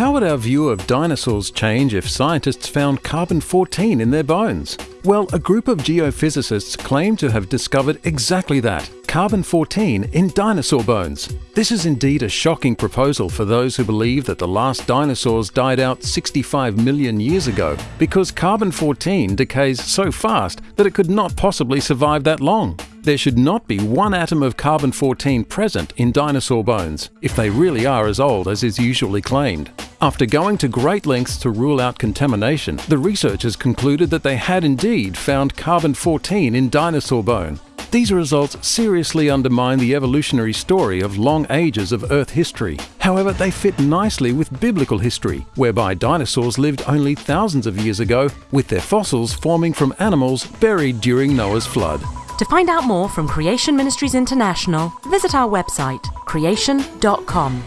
How would our view of dinosaurs change if scientists found carbon 14 in their bones? Well, a group of geophysicists claim to have discovered exactly that carbon 14 in dinosaur bones. This is indeed a shocking proposal for those who believe that the last dinosaurs died out 65 million years ago, because carbon 14 decays so fast that it could not possibly survive that long. There should not be one atom of carbon 14 present in dinosaur bones, if they really are as old as is usually claimed. After going to great lengths to rule out contamination, the researchers concluded that they had indeed found carbon 14 in dinosaur bone, these results seriously undermine the evolutionary story of long ages of Earth history. However, they fit nicely with biblical history, whereby dinosaurs lived only thousands of years ago, with their fossils forming from animals buried during Noah's flood. To find out more from Creation Ministries International, visit our website creation.com.